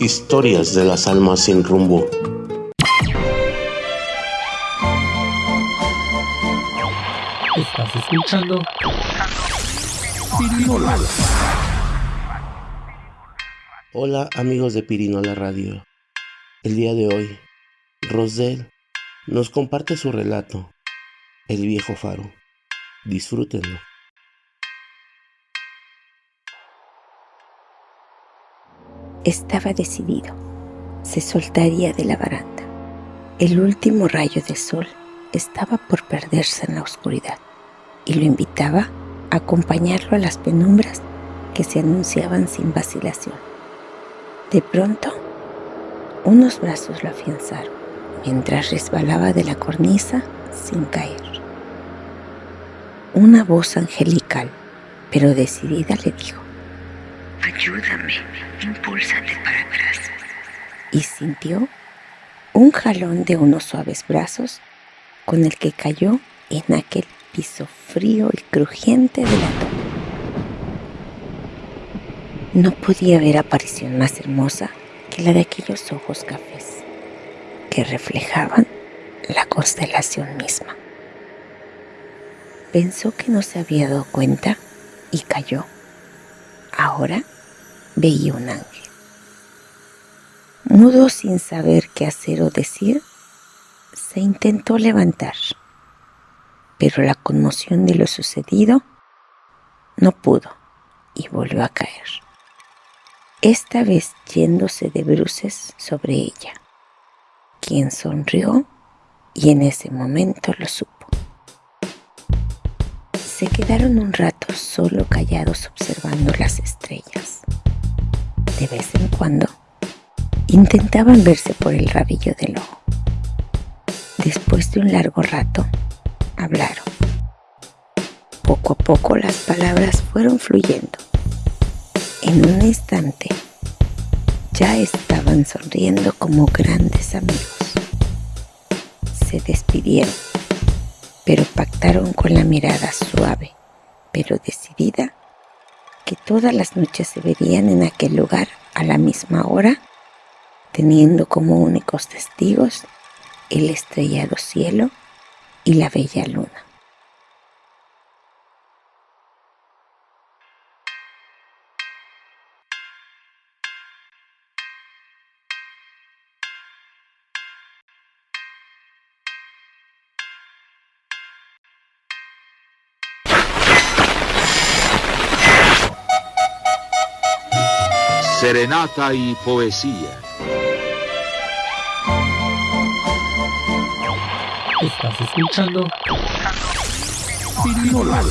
Historias de las almas sin rumbo. Estás escuchando Pirinola. Hola amigos de Pirinola Radio. El día de hoy, Rosel nos comparte su relato, El viejo faro. Disfrútenlo. Estaba decidido. Se soltaría de la baranda. El último rayo de sol estaba por perderse en la oscuridad y lo invitaba a acompañarlo a las penumbras que se anunciaban sin vacilación. De pronto, unos brazos lo afianzaron mientras resbalaba de la cornisa sin caer. Una voz angelical, pero decidida, le dijo, Ayúdame, impúlsate para atrás. Y sintió un jalón de unos suaves brazos con el que cayó en aquel piso frío y crujiente de la torre. No podía haber aparición más hermosa que la de aquellos ojos cafés que reflejaban la constelación misma. Pensó que no se había dado cuenta y cayó. Ahora veía un ángel. Mudo sin saber qué hacer o decir, se intentó levantar, pero la conmoción de lo sucedido no pudo y volvió a caer, esta vez yéndose de bruces sobre ella, quien sonrió y en ese momento lo supo. Se quedaron un rato solo callados observando las estrellas. De vez en cuando intentaban verse por el rabillo del ojo. Después de un largo rato, hablaron. Poco a poco las palabras fueron fluyendo. En un instante ya estaban sonriendo como grandes amigos. Se despidieron pero pactaron con la mirada suave, pero decidida, que todas las noches se verían en aquel lugar a la misma hora, teniendo como únicos testigos el estrellado cielo y la bella luna. Serenata y poesía. Estás escuchando Pirinola.